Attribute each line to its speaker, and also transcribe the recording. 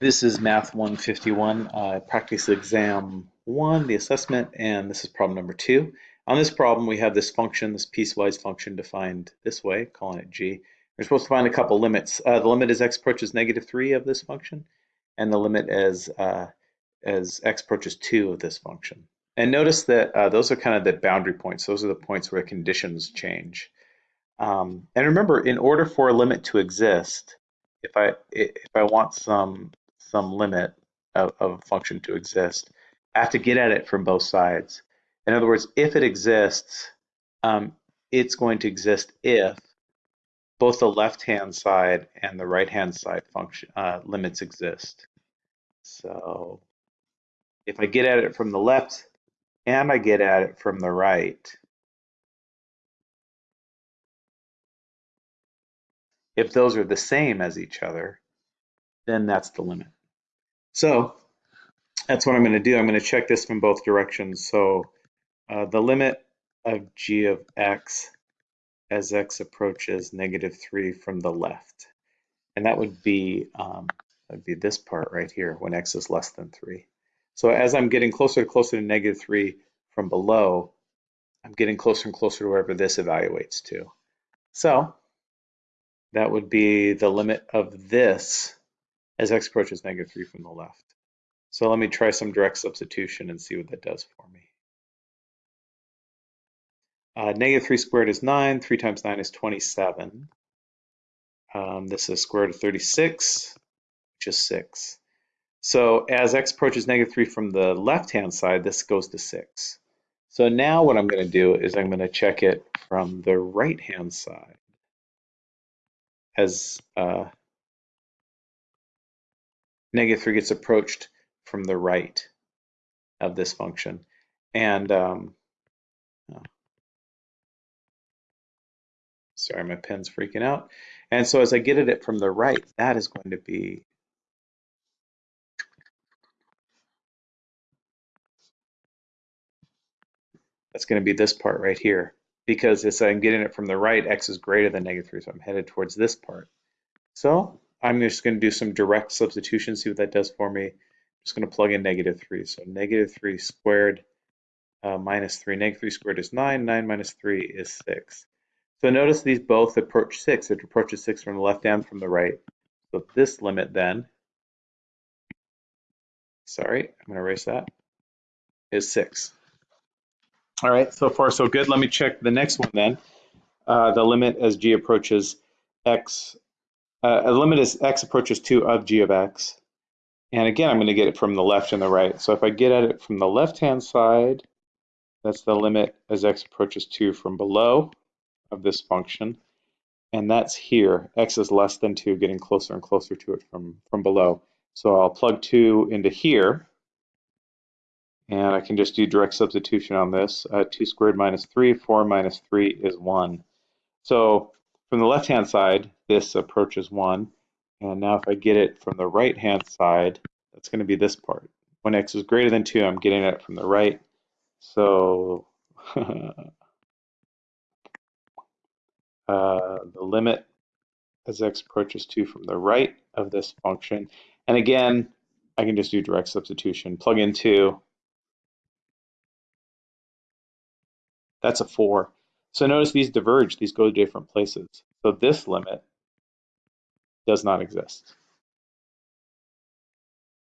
Speaker 1: This is Math 151, uh, practice exam one, the assessment, and this is problem number two. On this problem, we have this function, this piecewise function defined this way, calling it g. We're supposed to find a couple limits. Uh, the limit as x approaches negative 3 of this function, and the limit as, uh, as x approaches 2 of this function. And notice that uh, those are kind of the boundary points. Those are the points where conditions change. Um, and remember, in order for a limit to exist, if I if I want some some limit of, of a function to exist. I have to get at it from both sides. In other words, if it exists, um, it's going to exist if both the left-hand side and the right-hand side function uh, limits exist. So if I get at it from the left and I get at it from the right, if those are the same as each other, then that's the limit. So that's what I'm going to do. I'm going to check this from both directions. So uh, the limit of g of x as x approaches negative 3 from the left. And that would be, um, would be this part right here when x is less than 3. So as I'm getting closer and closer to negative 3 from below, I'm getting closer and closer to wherever this evaluates to. So that would be the limit of this as x approaches negative 3 from the left. So let me try some direct substitution and see what that does for me. Uh, negative 3 squared is 9. 3 times 9 is 27. Um, this is square root of 36, which is 6. So as x approaches negative 3 from the left-hand side, this goes to 6. So now what I'm going to do is I'm going to check it from the right-hand side as uh, negative 3 gets approached from the right of this function. And um, oh, sorry, my pen's freaking out. And so as I get at it from the right, that is going to be that's going to be this part right here. Because as I'm getting it from the right, x is greater than negative 3, so I'm headed towards this part. So I'm just going to do some direct substitution, see what that does for me. I'm just going to plug in negative 3. So negative 3 squared uh, minus 3. Negative 3 squared is 9. 9 minus 3 is 6. So notice these both approach 6. It approaches 6 from the left and from the right. So this limit then, sorry, I'm going to erase that, is 6. All right, so far so good. Let me check the next one then. Uh, the limit as g approaches x uh, a limit is x approaches 2 of g of x. And again, I'm going to get it from the left and the right. So if I get at it from the left-hand side, that's the limit as x approaches 2 from below of this function. And that's here. x is less than 2, getting closer and closer to it from, from below. So I'll plug 2 into here. And I can just do direct substitution on this. Uh, 2 squared minus 3, 4 minus 3 is 1. So from the left-hand side, this approaches 1. And now if I get it from the right-hand side, that's going to be this part. When x is greater than 2, I'm getting it from the right. So uh, the limit as x approaches 2 from the right of this function. And again, I can just do direct substitution. Plug in 2. That's a 4. So notice these diverge, these go to different places. So this limit does not exist.